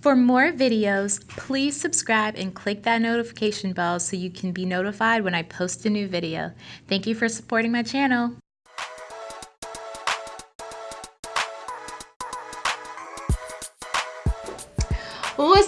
For more videos, please subscribe and click that notification bell so you can be notified when I post a new video. Thank you for supporting my channel.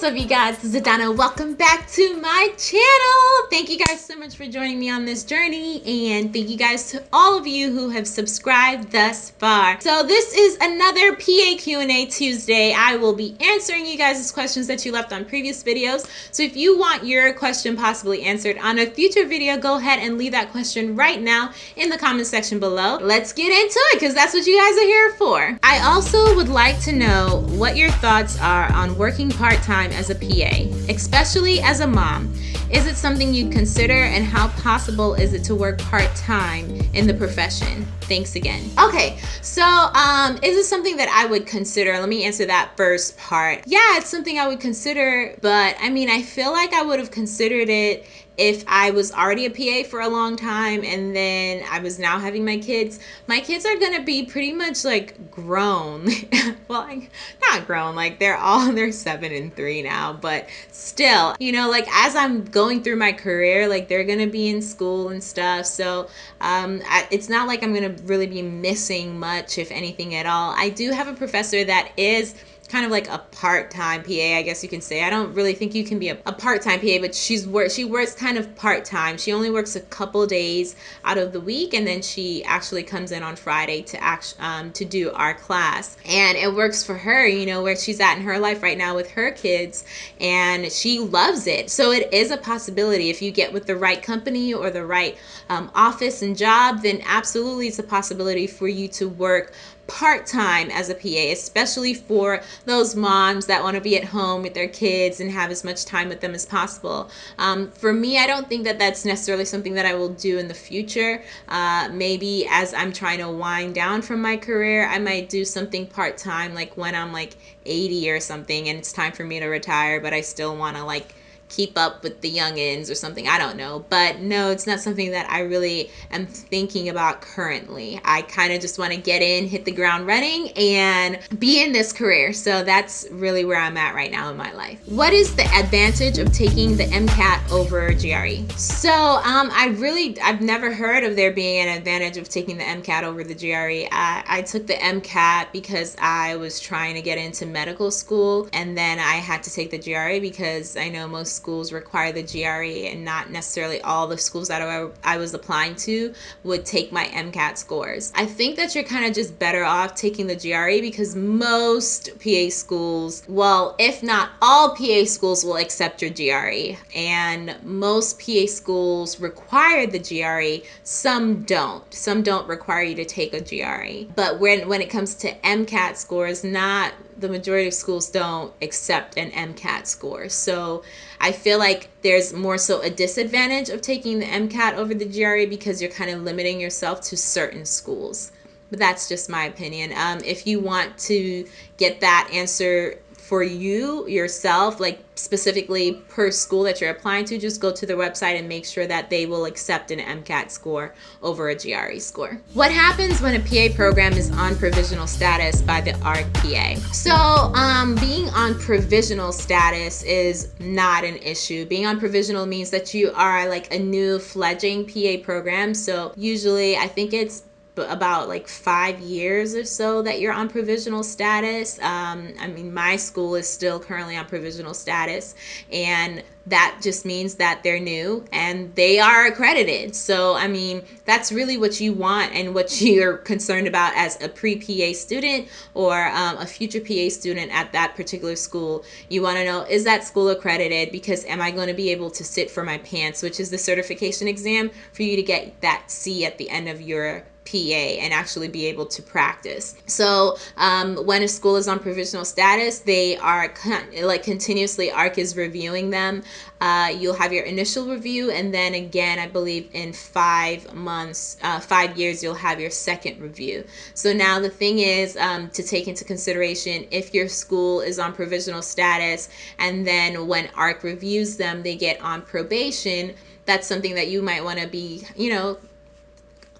What's up you guys, this is Adana. Welcome back to my channel. Thank you guys so much for joining me on this journey and thank you guys to all of you who have subscribed thus far. So this is another PA Q&A Tuesday. I will be answering you guys' questions that you left on previous videos. So if you want your question possibly answered on a future video, go ahead and leave that question right now in the comment section below. Let's get into it because that's what you guys are here for. I also would like to know what your thoughts are on working part time as a PA, especially as a mom? Is it something you'd consider and how possible is it to work part-time in the profession? Thanks again. Okay, so um, is it something that I would consider? Let me answer that first part. Yeah, it's something I would consider, but I mean, I feel like I would have considered it if I was already a PA for a long time and then I was now having my kids, my kids are gonna be pretty much like grown. well, like, not grown, like they're all, they're seven and three now, but still, you know, like as I'm going through my career, like they're gonna be in school and stuff. So um, I, it's not like I'm gonna really be missing much, if anything at all. I do have a professor that is kind of like a part-time PA, I guess you can say. I don't really think you can be a, a part-time PA, but she's work she works kind of part-time. She only works a couple days out of the week, and then she actually comes in on Friday to act um, to do our class, and it works for her. You know where she's at in her life right now with her kids, and she loves it. So it is a possibility if you get with the right company or the right um, office and job, then absolutely it's a possibility for you to work part-time as a PA, especially for those moms that want to be at home with their kids and have as much time with them as possible. Um, for me, I don't think that that's necessarily something that I will do in the future. Uh, maybe as I'm trying to wind down from my career, I might do something part-time, like when I'm like 80 or something and it's time for me to retire, but I still want to like keep up with the youngins or something. I don't know. But no, it's not something that I really am thinking about currently. I kind of just want to get in, hit the ground running, and be in this career. So that's really where I'm at right now in my life. What is the advantage of taking the MCAT over GRE? So um, I really, I've never heard of there being an advantage of taking the MCAT over the GRE. I, I took the MCAT because I was trying to get into medical school, and then I had to take the GRE because I know most schools require the GRE and not necessarily all the schools that I, I was applying to would take my MCAT scores. I think that you're kind of just better off taking the GRE because most PA schools, well, if not all PA schools will accept your GRE and most PA schools require the GRE, some don't. Some don't require you to take a GRE. But when, when it comes to MCAT scores, not the majority of schools don't accept an MCAT score. So I feel like there's more so a disadvantage of taking the MCAT over the GRE because you're kind of limiting yourself to certain schools. But that's just my opinion. Um, if you want to get that answer for you yourself, like specifically per school that you're applying to, just go to their website and make sure that they will accept an MCAT score over a GRE score. What happens when a PA program is on provisional status by the ARC-PA? So um, being on provisional status is not an issue. Being on provisional means that you are like a new fledging PA program. So usually I think it's about like five years or so that you're on provisional status. Um, I mean, my school is still currently on provisional status, and that just means that they're new and they are accredited. So, I mean, that's really what you want and what you're concerned about as a pre PA student or um, a future PA student at that particular school. You want to know is that school accredited? Because am I going to be able to sit for my PANCE, which is the certification exam for you to get that C at the end of your PA and actually be able to practice. So um, when a school is on provisional status, they are con like continuously ARC is reviewing them. Uh, you'll have your initial review and then again, I believe in five months, uh, five years, you'll have your second review. So now the thing is um, to take into consideration if your school is on provisional status and then when ARC reviews them, they get on probation, that's something that you might want to be, you know,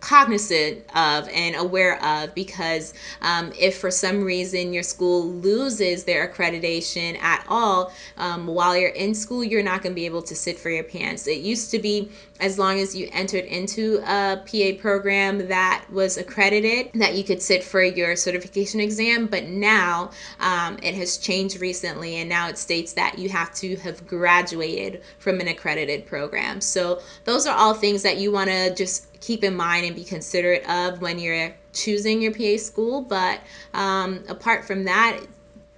cognizant of and aware of because um, if for some reason your school loses their accreditation at all um, while you're in school you're not going to be able to sit for your PANCE it used to be as long as you entered into a PA program that was accredited that you could sit for your certification exam but now um, it has changed recently and now it states that you have to have graduated from an accredited program. So those are all things that you want to just keep in mind and be considerate of when you're choosing your PA school. But um, apart from that,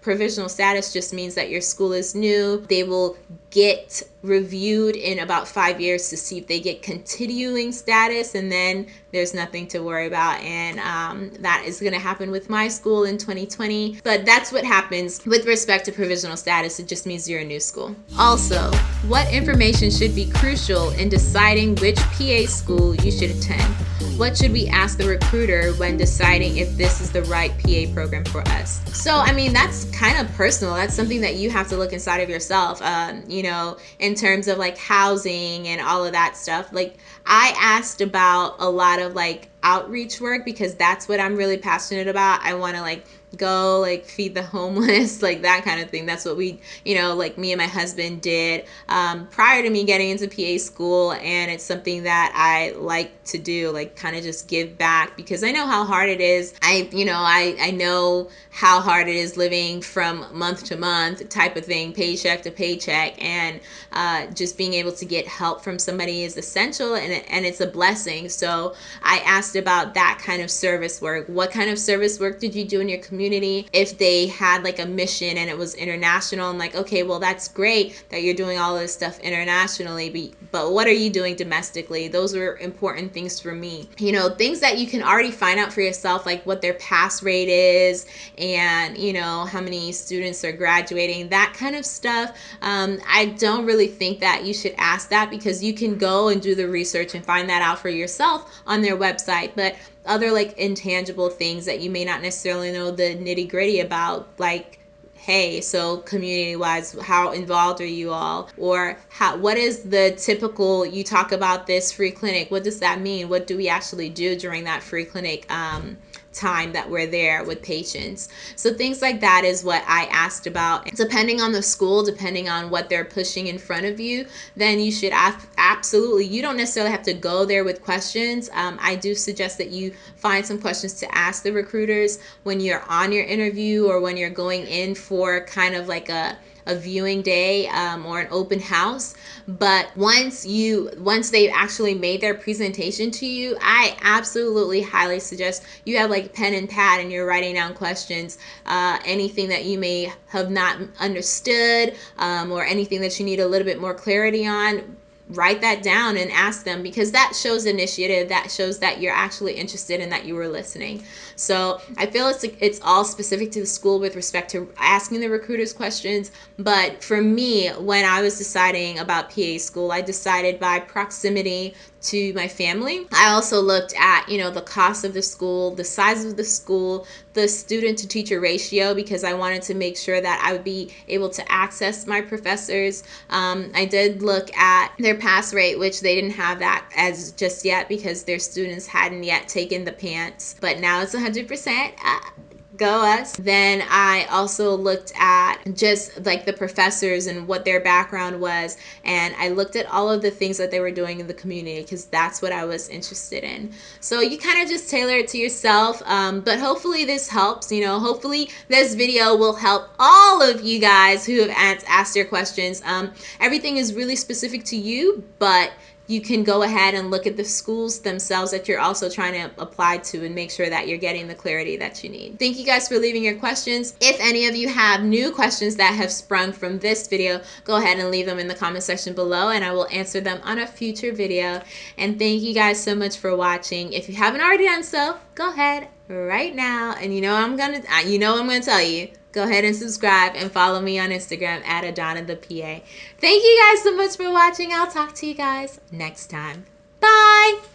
provisional status just means that your school is new. They will get reviewed in about five years to see if they get continuing status, and then there's nothing to worry about. And um, that is going to happen with my school in 2020. But that's what happens with respect to provisional status. It just means you're a new school. Also, what information should be crucial in deciding which PA school you should attend? What should we ask the recruiter when deciding if this is the right PA program for us? So, I mean, that's kind of personal. That's something that you have to look inside of yourself. Um, you know, in terms of like housing and all of that stuff. Like I asked about a lot of like outreach work because that's what I'm really passionate about. I want to like go like feed the homeless like that kind of thing. That's what we you know like me and my husband did um, prior to me getting into pa school and it's something that i like to do like kind of just give back because i know how hard it is. I you know i i know how hard it is living from month to month type of thing paycheck to paycheck and uh, just being able to get help from somebody is essential and, and it's a blessing. So i asked about that kind of service work. What kind of service work did you do in your community if they had like a mission and it was international? And like okay well that's great that you're doing all this stuff internationally but what are you doing domestically? Those were important things for me. You know things that you can already find out for yourself like what their pass rate is and you know how many students are graduating that kind of stuff. Um, i don't really think that you should ask that because you can go and do the research and find that out for yourself on their website but other like intangible things that you may not necessarily know the nitty gritty about, like hey so community wise how involved are you all? Or how what is the typical you talk about this free clinic what does that mean? What do we actually do during that free clinic? Um, time that we're there with patients. So things like that is what I asked about. Depending on the school, depending on what they're pushing in front of you, then you should ask absolutely. You don't necessarily have to go there with questions. Um, I do suggest that you find some questions to ask the recruiters when you're on your interview or when you're going in for kind of like a a viewing day um, or an open house but once you once they've actually made their presentation to you i absolutely highly suggest you have like pen and pad and you're writing down questions uh, anything that you may have not understood um, or anything that you need a little bit more clarity on write that down and ask them because that shows initiative that shows that you're actually interested and that you were listening so i feel it's it's all specific to the school with respect to asking the recruiters questions but for me when i was deciding about pa school i decided by proximity to my family. I also looked at, you know, the cost of the school, the size of the school, the student to teacher ratio because I wanted to make sure that I would be able to access my professors. Um, I did look at their pass rate, which they didn't have that as just yet because their students hadn't yet taken the PANCE, but now it's 100%. Uh, go us. Then I also looked at just like the professors and what their background was. And I looked at all of the things that they were doing in the community because that's what I was interested in. So you kind of just tailor it to yourself. Um, but hopefully this helps. You know, hopefully this video will help all of you guys who have asked asked your questions. Um, everything is really specific to you, but you can go ahead and look at the schools themselves that you're also trying to apply to and make sure that you're getting the clarity that you need. Thank you guys for leaving your questions. If any of you have new questions that have sprung from this video, go ahead and leave them in the comment section below and I will answer them on a future video. And thank you guys so much for watching. If you haven't already done so, go ahead right now. And you know I'm gonna uh, you know I'm gonna tell you go ahead and subscribe and follow me on Instagram at Adana the PA. Thank you guys so much for watching. I'll talk to you guys next time. Bye.